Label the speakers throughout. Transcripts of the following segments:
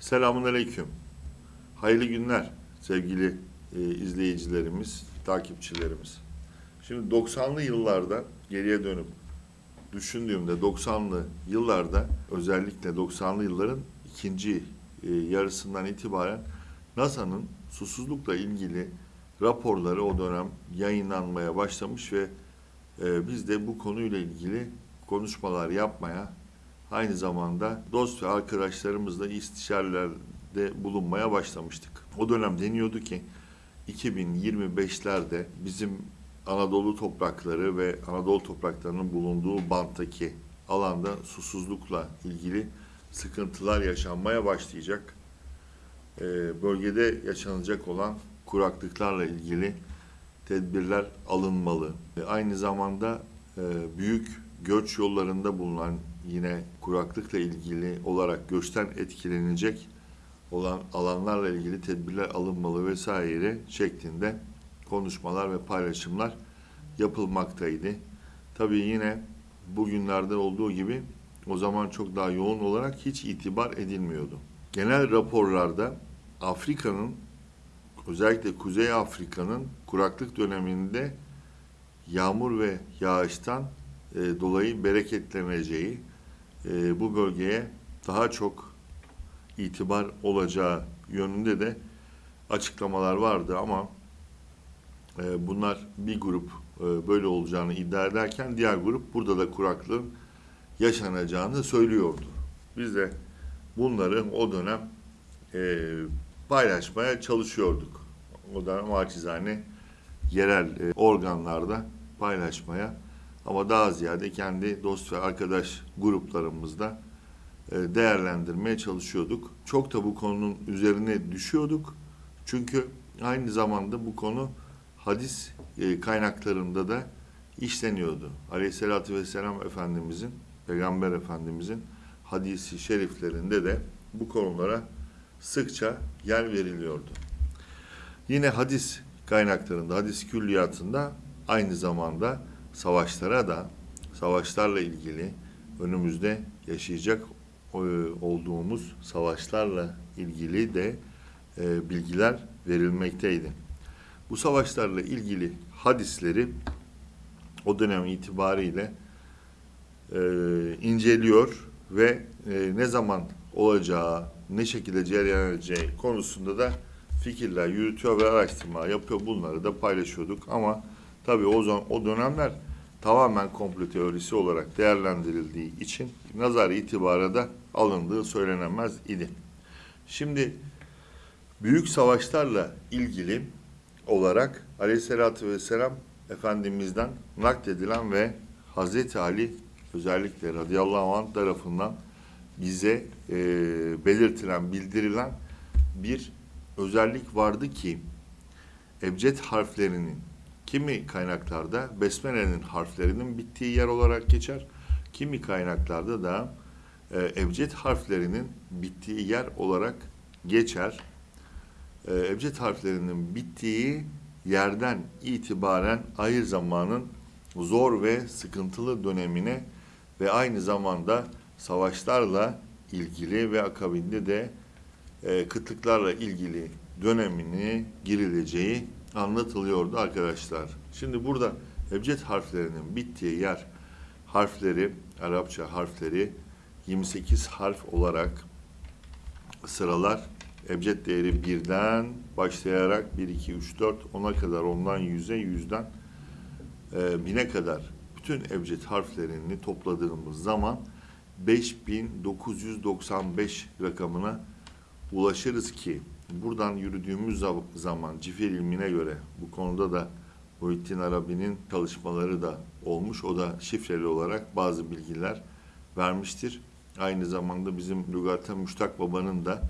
Speaker 1: Selamun Aleyküm. Hayırlı günler sevgili e, izleyicilerimiz, takipçilerimiz. Şimdi 90'lı yıllarda geriye dönüp düşündüğümde 90'lı yıllarda özellikle 90'lı yılların ikinci e, yarısından itibaren NASA'nın susuzlukla ilgili raporları o dönem yayınlanmaya başlamış ve e, biz de bu konuyla ilgili konuşmalar yapmaya aynı zamanda dost ve arkadaşlarımızla istişarelerde bulunmaya başlamıştık. O dönem deniyordu ki 2025'lerde bizim Anadolu toprakları ve Anadolu topraklarının bulunduğu banttaki alanda susuzlukla ilgili sıkıntılar yaşanmaya başlayacak. Ee, bölgede yaşanacak olan kuraklıklarla ilgili tedbirler alınmalı. Aynı zamanda e, büyük göç yollarında bulunan yine kuraklıkla ilgili olarak göçten etkilenecek olan alanlarla ilgili tedbirler alınmalı vesaire şeklinde konuşmalar ve paylaşımlar yapılmaktaydı. Tabii yine bugünlerde olduğu gibi o zaman çok daha yoğun olarak hiç itibar edilmiyordu. Genel raporlarda Afrika'nın özellikle Kuzey Afrika'nın kuraklık döneminde yağmur ve yağıştan e, dolayı bereketleneceği, e, bu bölgeye daha çok itibar olacağı yönünde de açıklamalar vardı ama e, bunlar bir grup e, böyle olacağını iddia ederken diğer grup burada da kuraklığın yaşanacağını söylüyordu. Biz de bunları o dönem e, paylaşmaya çalışıyorduk. O dönem acizane yerel e, organlarda paylaşmaya ama daha ziyade kendi dost ve arkadaş gruplarımızda e, değerlendirmeye çalışıyorduk. Çok da bu konunun üzerine düşüyorduk. Çünkü aynı zamanda bu konu hadis e, kaynaklarında da işleniyordu. Aleyhisselatü Vesselam Efendimizin, Peygamber Efendimizin hadisi şeriflerinde de bu konulara sıkça yer veriliyordu. Yine hadis kaynaklarında, hadis külliyatında aynı zamanda savaşlara da, savaşlarla ilgili önümüzde yaşayacak e, olduğumuz savaşlarla ilgili de e, bilgiler verilmekteydi. Bu savaşlarla ilgili hadisleri o dönem itibariyle e, inceliyor ve e, ne zaman olacağı, ne şekilde cereyan edeceği konusunda da fikirler yürütüyor ve araştırma yapıyor. Bunları da paylaşıyorduk ama tabii o zaman o dönemler tamamen komplo teorisi olarak değerlendirildiği için nazar itibara da alındığı söylenemez idi. Şimdi büyük savaşlarla ilgili olarak Aleyhisselatü Vesselam Efendimiz'den nakledilen ve Hazreti Ali özellikle radıyallahu anh tarafından bize e, belirtilen, bildirilen bir özellik vardı ki ebced harflerinin kimi kaynaklarda Besmele'nin harflerinin bittiği yer olarak geçer. Kimi kaynaklarda da e, ebced harflerinin bittiği yer olarak geçer. E, ebced harflerinin bittiği yerden itibaren ayır zamanın zor ve sıkıntılı dönemine ve aynı zamanda savaşlarla ilgili ve akabinde de e, kıtlıklarla ilgili dönemini girileceği anlatılıyordu arkadaşlar. Şimdi burada ebced harflerinin bittiği yer harfleri, Arapça harfleri 28 harf olarak sıralar. Ebced değeri birden başlayarak 1, 2, 3, 4, 10'a kadar ondan 100'e, 100'den e, 1000'e kadar bütün ebced harflerini topladığımız zaman 5995 rakamına ulaşırız ki buradan yürüdüğümüz zaman cifir ilmine göre bu konuda da Muhittin Arabi'nin çalışmaları da olmuş. O da şifreli olarak bazı bilgiler vermiştir. Aynı zamanda bizim Lügata Müştak Baba'nın da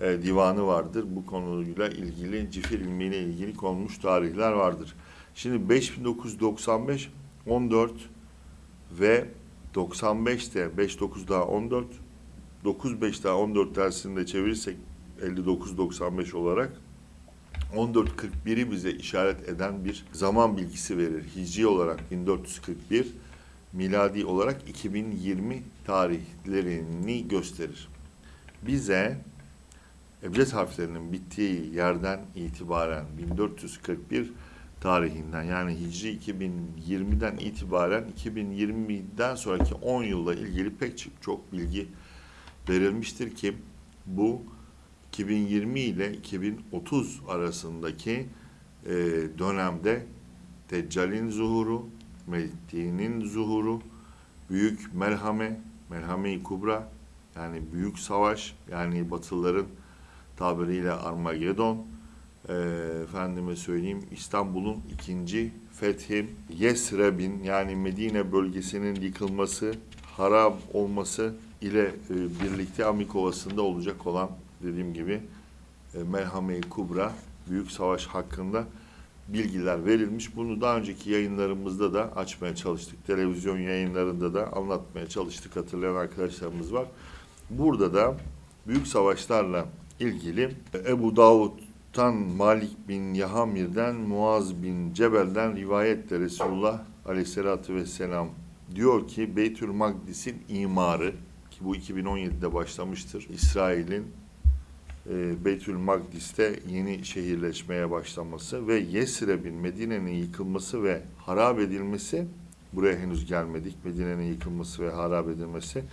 Speaker 1: e, divanı vardır. Bu konuyla ilgili, cifir ilmiyle ilgili konmuş tarihler vardır. Şimdi 5995, 14 ve 95'te 5 9 daha 14, 9 5 daha 14 dersinde çevirirsek 59-95 olarak 14.41'i bize işaret eden bir zaman bilgisi verir. Hicri olarak 1441, miladi olarak 2020 tarihlerini gösterir. Bize Ebced harflerinin bittiği yerden itibaren 1441 tarihinden yani Hicri 2020'den itibaren 2020'den sonraki 10 yılla ilgili pek çok, bilgi verilmiştir ki bu 2020 ile 2030 arasındaki e, dönemde Deccal'in zuhuru, Mehdi'nin zuhuru, büyük merhame, merhame-i kubra yani büyük savaş yani Batılıların tabiriyle Armagedon, e, efendime söyleyeyim İstanbul'un ikinci fethi, Yesreb'in yani Medine bölgesinin yıkılması, harap olması ile e, birlikte Amik Ovası'nda olacak olan dediğim gibi e, Merhame-i Kubra Büyük Savaş hakkında bilgiler verilmiş. Bunu daha önceki yayınlarımızda da açmaya çalıştık. Televizyon yayınlarında da anlatmaya çalıştık. Hatırlayan arkadaşlarımız var. Burada da büyük savaşlarla ilgili Ebu Davud'tan Malik bin Yahamir'den Muaz bin Cebel'den rivayetle Resulullah Aleyhisselatü Vesselam diyor ki Beytül Makdis'in imarı ki bu 2017'de başlamıştır. İsrail'in e, Beytül Makdis'te yeni şehirleşmeye başlaması ve Yesreb'in Medine'nin yıkılması ve harap edilmesi buraya henüz gelmedik. Medine'nin yıkılması ve harap edilmesi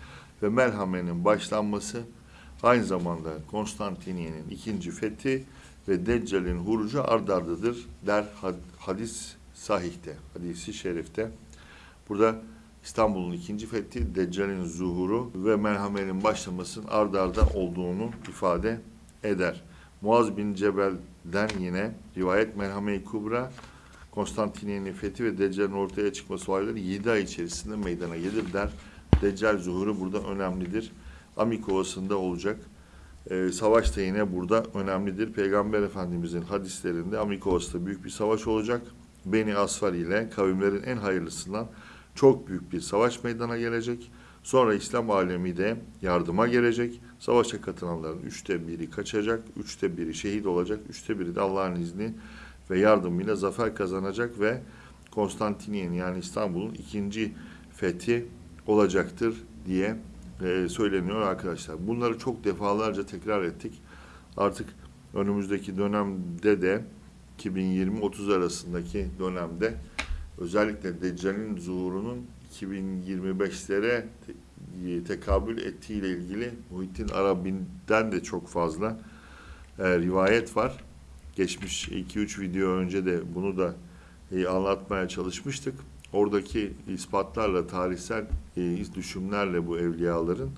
Speaker 1: ve Melhame'nin başlanması aynı zamanda Konstantiniye'nin ikinci fethi ve Deccal'in hurucu ardardıdır der hadis sahihte, hadisi şerifte. Burada İstanbul'un ikinci fethi, Deccal'in zuhuru ve merhamenin başlamasının ardarda olduğunu ifade eder. Muaz bin Cebel'den yine rivayet Merhame-i Kubra, Konstantiniye'nin fethi ve Deccal'in ortaya çıkması olayları 7 ay içerisinde meydana gelir der. Deccal zuhuru burada önemlidir. Amik Ovası'nda olacak. Ee, savaş da yine burada önemlidir. Peygamber Efendimizin hadislerinde Amik Ovası'da büyük bir savaş olacak. Beni Asfar ile kavimlerin en hayırlısından çok büyük bir savaş meydana gelecek. Sonra İslam alemi de yardıma gelecek. Savaşa katılanların üçte biri kaçacak, üçte biri şehit olacak, üçte biri de Allah'ın izni ve yardımıyla zafer kazanacak ve Konstantiniye'nin yani İstanbul'un ikinci fethi olacaktır diye e, söyleniyor arkadaşlar. Bunları çok defalarca tekrar ettik. Artık önümüzdeki dönemde de 2020-30 arasındaki dönemde özellikle Deccal'in zuhurunun 2025'lere te- tekabül ettiğiyle ilgili Muhittin Arabi'den de çok fazla e, rivayet var. Geçmiş 2-3 video önce de bunu da e, anlatmaya çalışmıştık. Oradaki ispatlarla, tarihsel e, düşümlerle bu evliyaların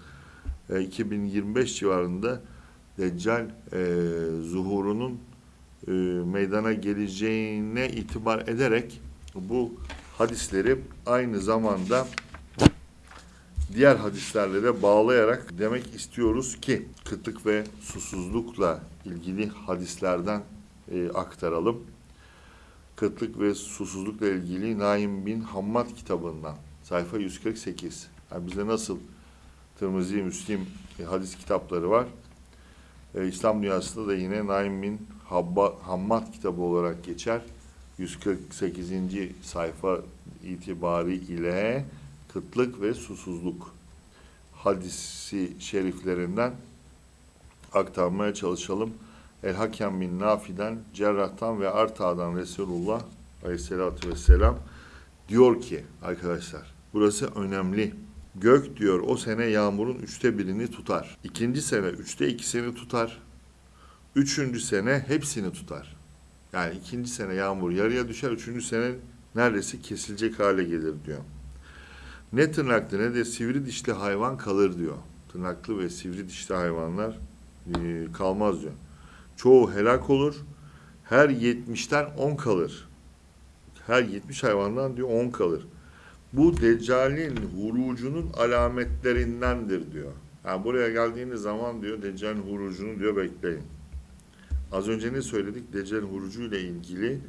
Speaker 1: e, 2025 civarında Deccal e, zuhurunun e, meydana geleceğine itibar ederek bu hadisleri aynı zamanda diğer hadislerle de bağlayarak demek istiyoruz ki kıtlık ve susuzlukla ilgili hadislerden e, aktaralım. Kıtlık ve susuzlukla ilgili Naim bin Hammad kitabından sayfa 148. Yani bizde nasıl Tirmizi, Müslim e, hadis kitapları var. E, İslam dünyasında da yine Naim bin Habba, Hammad kitabı olarak geçer. 148. sayfa itibari ile kıtlık ve susuzluk hadisi şeriflerinden aktarmaya çalışalım. El Hakem bin Nafi'den, Cerrah'tan ve Arta'dan Resulullah Aleyhisselatü Vesselam diyor ki arkadaşlar burası önemli. Gök diyor o sene yağmurun üçte birini tutar. İkinci sene üçte ikisini tutar. Üçüncü sene hepsini tutar. Yani ikinci sene yağmur yarıya düşer, üçüncü sene neredeyse kesilecek hale gelir diyor. Ne tırnaklı ne de sivri dişli hayvan kalır diyor. Tırnaklı ve sivri dişli hayvanlar e, kalmaz diyor. Çoğu helak olur. Her 70'ten 10 kalır. Her 70 hayvandan diyor 10 kalır. Bu Deccal'in hurucunun alametlerindendir diyor. Yani buraya geldiğiniz zaman diyor Deccal'in hurucunu diyor bekleyin. Az önce ne söyledik? Deccal hurucu ile ilgili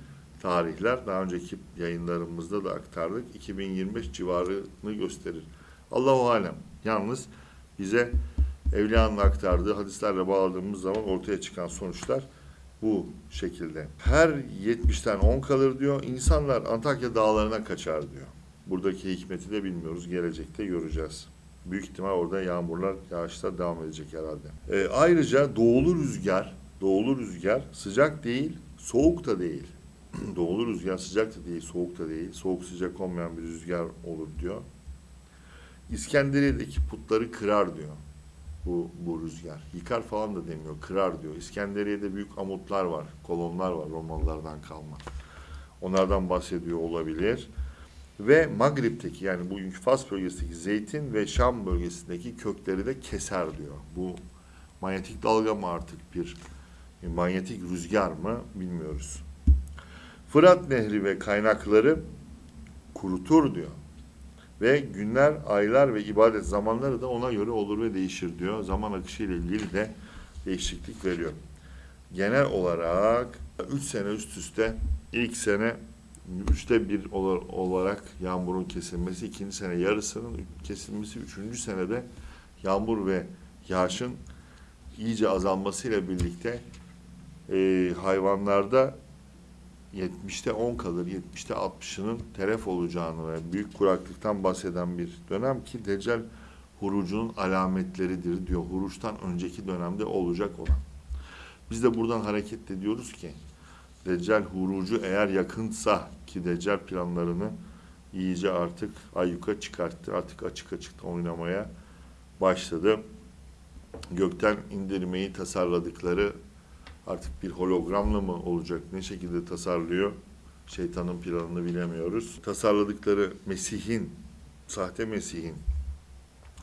Speaker 1: tarihler daha önceki yayınlarımızda da aktardık. 2025 civarını gösterir. Allahu alem. Yalnız bize Evliyanın aktardığı hadislerle bağladığımız zaman ortaya çıkan sonuçlar bu şekilde. Her 70'ten 10 kalır diyor. İnsanlar Antakya dağlarına kaçar diyor. Buradaki hikmeti de bilmiyoruz. Gelecekte göreceğiz. Büyük ihtimal orada yağmurlar, yağışlar devam edecek herhalde. Ee, ayrıca doğulu rüzgar, doğulu rüzgar sıcak değil, soğuk da değil. doğulu rüzgar sıcak da değil, soğuk da değil. Soğuk sıcak olmayan bir rüzgar olur diyor. İskenderiye'deki putları kırar diyor bu, bu rüzgar. Yıkar falan da demiyor, kırar diyor. İskenderiye'de büyük amutlar var, kolonlar var Romalılardan kalma. Onlardan bahsediyor olabilir. Ve Magrib'teki yani bugünkü Fas bölgesindeki zeytin ve Şam bölgesindeki kökleri de keser diyor. Bu manyetik dalga mı artık bir manyetik rüzgar mı bilmiyoruz. Fırat Nehri ve kaynakları kurutur diyor. Ve günler, aylar ve ibadet zamanları da ona göre olur ve değişir diyor. Zaman akışı ile ilgili de değişiklik veriyor. Genel olarak 3 sene üst üste ilk sene üçte bir olar- olarak yağmurun kesilmesi, ikinci sene yarısının kesilmesi, üçüncü senede yağmur ve yağışın iyice azalmasıyla birlikte e, hayvanlarda 70'te 10 kalır, 70'te 60'ının telef olacağını ve büyük kuraklıktan bahseden bir dönem ki Deccal hurucunun alametleridir diyor. Huruçtan önceki dönemde olacak olan. Biz de buradan hareket ediyoruz ki Deccal hurucu eğer yakınsa ki Deccal planlarını iyice artık ayyuka çıkarttı. Artık açık açık oynamaya başladı. Gökten indirmeyi tasarladıkları artık bir hologramla mı olacak? Ne şekilde tasarlıyor? Şeytanın planını bilemiyoruz. Tasarladıkları Mesih'in, sahte Mesih'in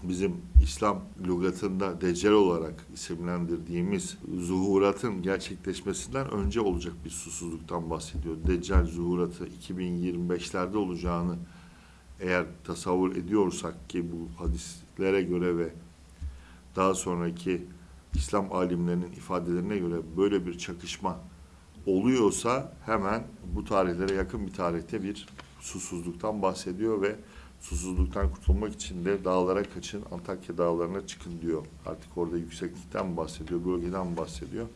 Speaker 1: bizim İslam lügatında Deccal olarak isimlendirdiğimiz zuhuratın gerçekleşmesinden önce olacak bir susuzluktan bahsediyor. Deccal zuhuratı 2025'lerde olacağını eğer tasavvur ediyorsak ki bu hadislere göre ve daha sonraki İslam alimlerinin ifadelerine göre böyle bir çakışma oluyorsa hemen bu tarihlere yakın bir tarihte bir susuzluktan bahsediyor ve susuzluktan kurtulmak için de dağlara kaçın, Antakya dağlarına çıkın diyor. Artık orada yükseklikten bahsediyor, bölgeden bahsediyor?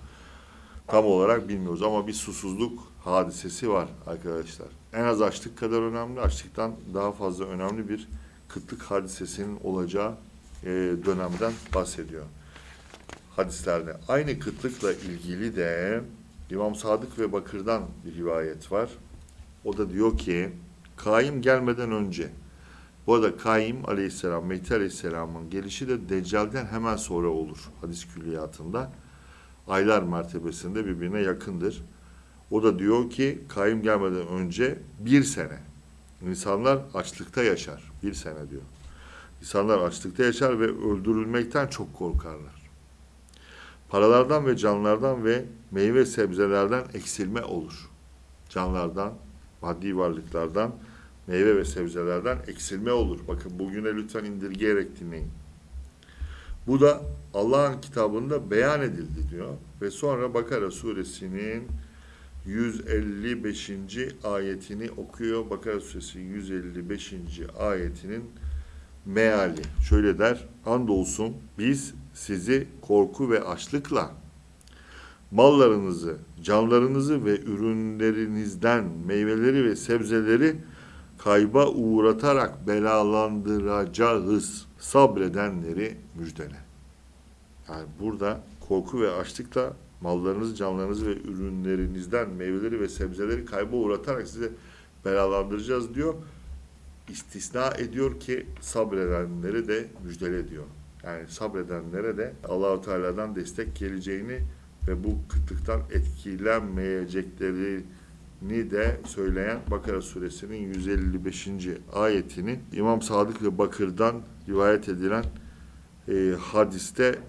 Speaker 1: Tam olarak bilmiyoruz ama bir susuzluk hadisesi var arkadaşlar. En az açlık kadar önemli, açlıktan daha fazla önemli bir kıtlık hadisesinin olacağı e, dönemden bahsediyor hadislerde. Aynı kıtlıkla ilgili de İmam Sadık ve Bakır'dan bir rivayet var. O da diyor ki Kaim gelmeden önce bu arada Kaim aleyhisselam, Mehdi aleyhisselamın gelişi de Deccal'den hemen sonra olur hadis külliyatında. Aylar mertebesinde birbirine yakındır. O da diyor ki Kaim gelmeden önce bir sene. İnsanlar açlıkta yaşar. Bir sene diyor. İnsanlar açlıkta yaşar ve öldürülmekten çok korkarlar. Paralardan ve canlardan ve meyve sebzelerden eksilme olur. Canlardan, maddi varlıklardan, meyve ve sebzelerden eksilme olur. Bakın bugüne lütfen indirgeyerek dinleyin. Bu da Allah'ın kitabında beyan edildi diyor. Ve sonra Bakara suresinin 155. ayetini okuyor. Bakara suresi 155. ayetinin meali. Şöyle der. Andolsun biz sizi korku ve açlıkla mallarınızı, canlarınızı ve ürünlerinizden meyveleri ve sebzeleri kayba uğratarak belalandıracağız. Sabredenleri müjdele. Yani burada korku ve açlıkla mallarınızı, canlarınızı ve ürünlerinizden meyveleri ve sebzeleri kayba uğratarak size belalandıracağız diyor. İstisna ediyor ki sabredenleri de müjdele diyor. Yani sabredenlere de Allahu Teala'dan destek geleceğini ve bu kıtlıktan etkilenmeyeceklerini de söyleyen Bakara suresinin 155. ayetini İmam Sadık ve Bakır'dan rivayet edilen e, hadiste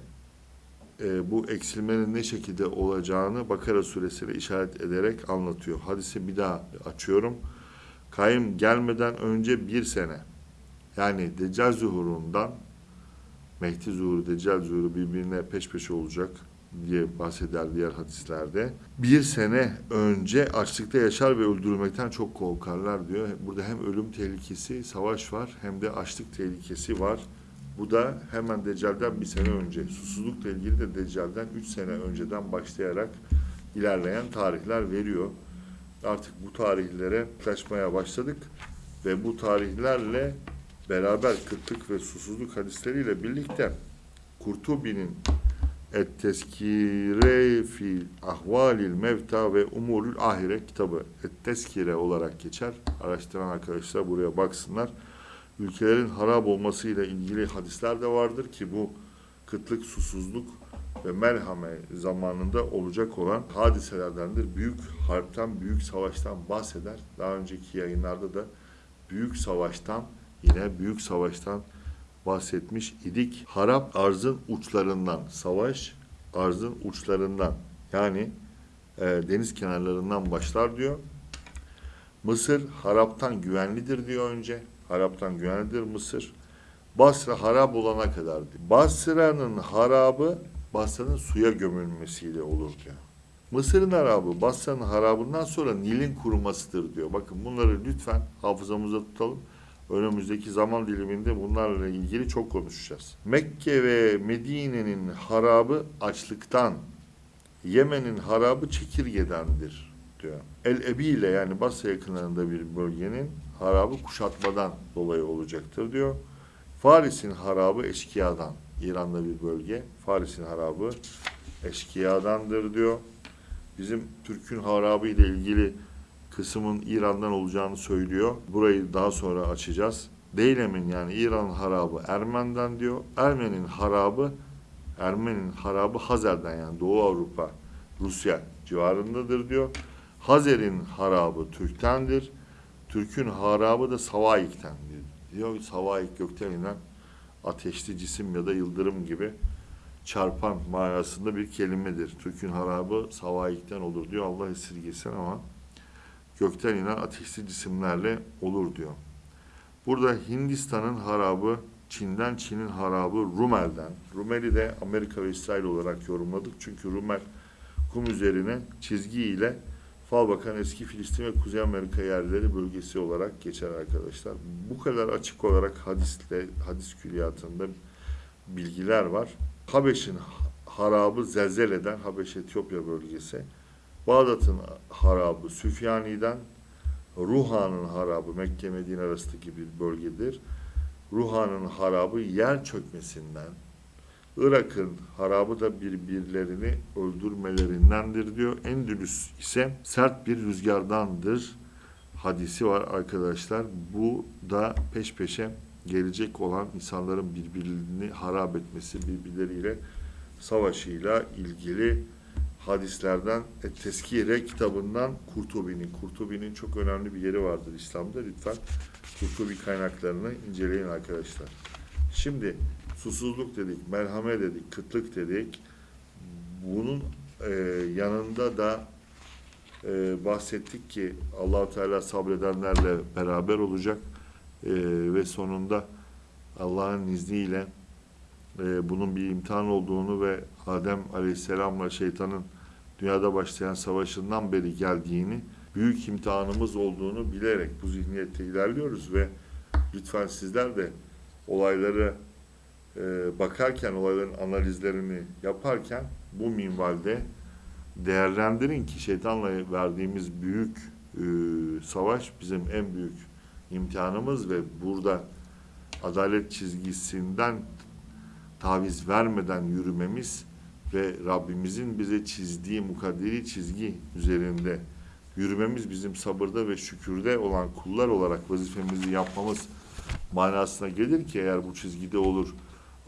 Speaker 1: e, bu eksilmenin ne şekilde olacağını Bakara suresine işaret ederek anlatıyor. Hadisi bir daha açıyorum. Kayım gelmeden önce bir sene yani Deccal zuhurundan Mehdi zuhuru, Deccal zuhuru birbirine peş peşe olacak diye bahseder diğer hadislerde. Bir sene önce açlıkta yaşar ve öldürülmekten çok korkarlar diyor. Burada hem ölüm tehlikesi, savaş var hem de açlık tehlikesi var. Bu da hemen Deccal'den bir sene önce, susuzlukla ilgili de Deccal'den üç sene önceden başlayarak ilerleyen tarihler veriyor. Artık bu tarihlere yaklaşmaya başladık ve bu tarihlerle beraber kıtlık ve susuzluk hadisleriyle birlikte Kurtubi'nin Et Teskire fi Ahvalil Mevta ve Umurul Ahire kitabı Et Teskire olarak geçer. Araştıran arkadaşlar buraya baksınlar. Ülkelerin harap olmasıyla ilgili hadisler de vardır ki bu kıtlık, susuzluk ve merhame zamanında olacak olan hadiselerdendir. Büyük harpten, büyük savaştan bahseder. Daha önceki yayınlarda da büyük savaştan, yine büyük savaştan bahsetmiş idik. Harap arzın uçlarından, savaş arzın uçlarından yani e, deniz kenarlarından başlar diyor. Mısır haraptan güvenlidir diyor önce. Haraptan güvenlidir Mısır. Basra harap olana kadar diyor. Basra'nın harabı Basra'nın suya gömülmesiyle olur diyor. Mısır'ın harabı Basra'nın harabından sonra Nil'in kurumasıdır diyor. Bakın bunları lütfen hafızamıza tutalım. Önümüzdeki zaman diliminde bunlarla ilgili çok konuşacağız. Mekke ve Medine'nin harabı açlıktan, Yemen'in harabı çekirgedendir diyor. El Ebi ile yani Basra yakınlarında bir bölgenin harabı kuşatmadan dolayı olacaktır diyor. Faris'in harabı eşkıyadan. İran'da bir bölge. Faris'in harabı eşkıyadandır diyor. Bizim Türk'ün harabı ile ilgili kısmın İran'dan olacağını söylüyor. Burayı daha sonra açacağız. Deylem'in yani İran harabı Ermen'den diyor. Ermen'in harabı Ermen'in harabı Hazer'den yani Doğu Avrupa, Rusya civarındadır diyor. Hazer'in harabı Türk'tendir. Türk'ün harabı da Savaik'tendir diyor. Savaik gökten inen ateşli cisim ya da yıldırım gibi çarpan manasında bir kelimedir. Türk'ün harabı Savaik'ten olur diyor. Allah esirgesin ama gökten inen ateşli cisimlerle olur diyor. Burada Hindistan'ın harabı Çin'den, Çin'in harabı Rumel'den. Rumel'i de Amerika ve İsrail olarak yorumladık. Çünkü Rumel kum üzerine çizgi ile fal bakan eski Filistin ve Kuzey Amerika yerleri bölgesi olarak geçer arkadaşlar. Bu kadar açık olarak hadisle, hadis külliyatında bilgiler var. Habeş'in harabı Zelzele'den, Habeş Etiyopya bölgesi. Bağdat'ın harabı Süfyani'den, Ruhan'ın harabı Mekke Medine arasındaki bir bölgedir. Ruhan'ın harabı yer çökmesinden, Irak'ın harabı da birbirlerini öldürmelerindendir diyor. Endülüs ise sert bir rüzgardandır hadisi var arkadaşlar. Bu da peş peşe gelecek olan insanların birbirini harap etmesi, birbirleriyle savaşıyla ilgili hadislerden e, Teskire kitabından Kurtubi'nin. Kurtubi'nin çok önemli bir yeri vardır İslam'da. Lütfen Kurtubi kaynaklarını inceleyin arkadaşlar. Şimdi susuzluk dedik, merhamet dedik, kıtlık dedik. Bunun e, yanında da e, bahsettik ki Allahu Teala sabredenlerle beraber olacak e, ve sonunda Allah'ın izniyle e, bunun bir imtihan olduğunu ve Adem Aleyhisselam'la şeytanın dünyada başlayan savaşından beri geldiğini, büyük imtihanımız olduğunu bilerek bu zihniyette ilerliyoruz ve lütfen sizler de olayları e, bakarken, olayların analizlerini yaparken bu minvalde değerlendirin ki şeytanla verdiğimiz büyük e, savaş bizim en büyük imtihanımız ve burada adalet çizgisinden taviz vermeden yürümemiz ve Rabbimizin bize çizdiği mukadderi çizgi üzerinde yürümemiz bizim sabırda ve şükürde olan kullar olarak vazifemizi yapmamız manasına gelir ki eğer bu çizgide olur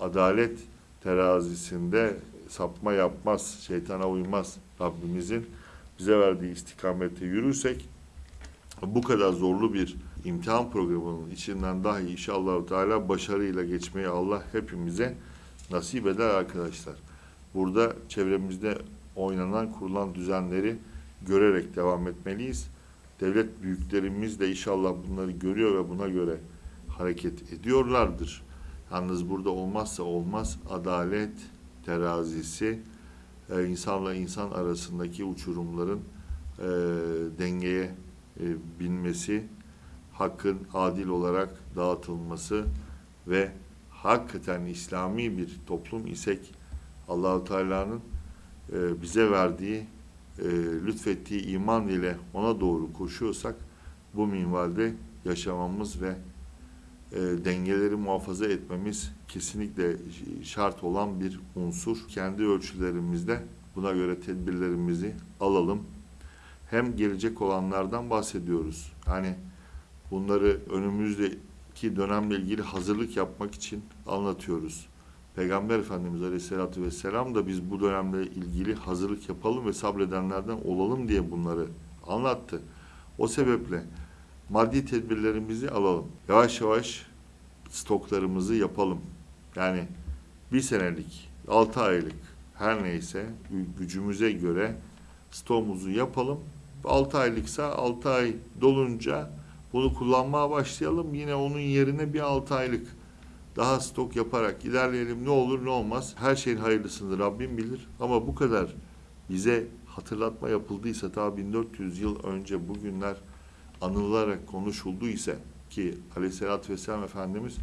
Speaker 1: adalet terazisinde sapma yapmaz, şeytana uymaz Rabbimizin bize verdiği istikamette yürürsek bu kadar zorlu bir imtihan programının içinden dahi inşallah Teala başarıyla geçmeyi Allah hepimize nasip eder arkadaşlar. Burada çevremizde oynanan, kurulan düzenleri görerek devam etmeliyiz. Devlet büyüklerimiz de inşallah bunları görüyor ve buna göre hareket ediyorlardır. Yalnız burada olmazsa olmaz adalet terazisi, e, insanla insan arasındaki uçurumların e, dengeye e, binmesi, hakkın adil olarak dağıtılması ve hakikaten İslami bir toplum isek Allahu Teala'nın e, bize verdiği e, lütfettiği iman ile ona doğru koşuyorsak bu minvalde yaşamamız ve e, dengeleri muhafaza etmemiz kesinlikle şart olan bir unsur. Kendi ölçülerimizde buna göre tedbirlerimizi alalım. Hem gelecek olanlardan bahsediyoruz. Hani bunları önümüzdeki dönemle ilgili hazırlık yapmak için anlatıyoruz. Peygamber Efendimiz Aleyhisselatü Vesselam da biz bu dönemle ilgili hazırlık yapalım ve sabredenlerden olalım diye bunları anlattı. O sebeple maddi tedbirlerimizi alalım. Yavaş yavaş stoklarımızı yapalım. Yani bir senelik, altı aylık her neyse gücümüze göre stoğumuzu yapalım. 6 aylıksa 6 ay dolunca bunu kullanmaya başlayalım. Yine onun yerine bir 6 aylık daha stok yaparak ilerleyelim. Ne olur ne olmaz. Her şeyin hayırlısını Rabbim bilir. Ama bu kadar bize hatırlatma yapıldıysa ta 1400 yıl önce bugünler anılarak konuşuldu ise ki Aleyhisselatü Vesselam Efendimiz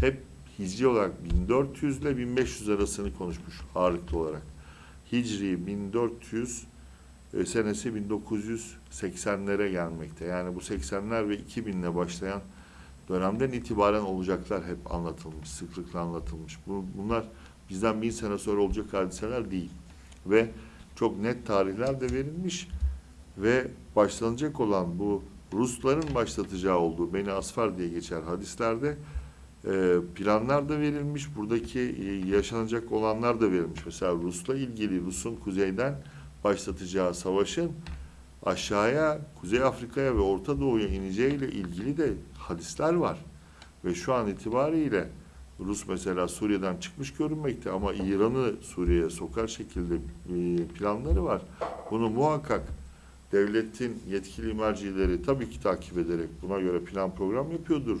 Speaker 1: hep hicri olarak 1400 ile 1500 arasını konuşmuş ağırlıklı olarak. Hicri 1400 e, senesi 1980'lere gelmekte. Yani bu 80'ler ve 2000 ile başlayan dönemden itibaren olacaklar hep anlatılmış, sıklıkla anlatılmış. Bu, bunlar bizden bin sene sonra olacak hadiseler değil. Ve çok net tarihler de verilmiş ve başlanacak olan bu Rusların başlatacağı olduğu Beni Asfar diye geçer hadislerde e, planlar da verilmiş. Buradaki e, yaşanacak olanlar da verilmiş. Mesela Rus'la ilgili Rus'un kuzeyden başlatacağı savaşın aşağıya Kuzey Afrika'ya ve Orta Doğu'ya ineceğiyle ilgili de hadisler var. Ve şu an itibariyle Rus mesela Suriye'den çıkmış görünmekte ama İran'ı Suriye'ye sokar şekilde e, planları var. Bunu muhakkak devletin yetkili mercileri tabii ki takip ederek buna göre plan program yapıyordur.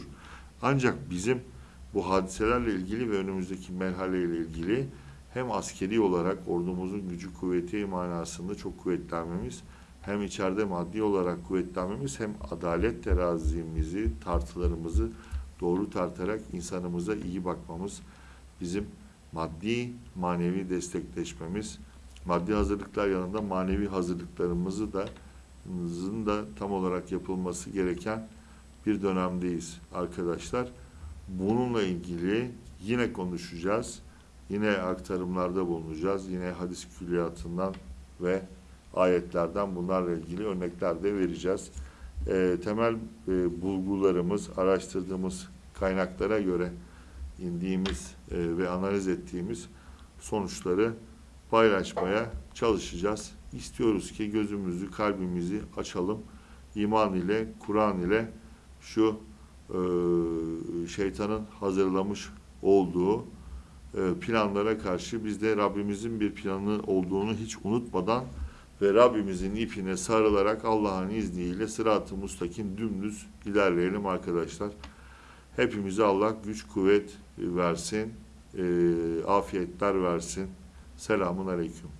Speaker 1: Ancak bizim bu hadiselerle ilgili ve önümüzdeki merhaleyle ilgili hem askeri olarak ordumuzun gücü kuvveti manasında çok kuvvetlenmemiz, hem içeride maddi olarak kuvvetlenmemiz, hem adalet terazimizi, tartılarımızı doğru tartarak insanımıza iyi bakmamız, bizim maddi, manevi destekleşmemiz, maddi hazırlıklar yanında manevi hazırlıklarımızı da da tam olarak yapılması gereken bir dönemdeyiz arkadaşlar. Bununla ilgili yine konuşacağız. Yine aktarımlarda bulunacağız. Yine hadis külliyatından ve ayetlerden bunlarla ilgili örnekler de vereceğiz. E, temel e, bulgularımız, araştırdığımız kaynaklara göre indiğimiz e, ve analiz ettiğimiz sonuçları paylaşmaya çalışacağız. İstiyoruz ki gözümüzü, kalbimizi açalım. İman ile, Kur'an ile şu e, şeytanın hazırlamış olduğu e, planlara karşı biz de Rabbimizin bir planı olduğunu hiç unutmadan ve Rabbimizin ipine sarılarak Allah'ın izniyle sırat-ı mustakim dümdüz ilerleyelim arkadaşlar. Hepimize Allah güç kuvvet versin, e, afiyetler versin. Selamun Aleyküm.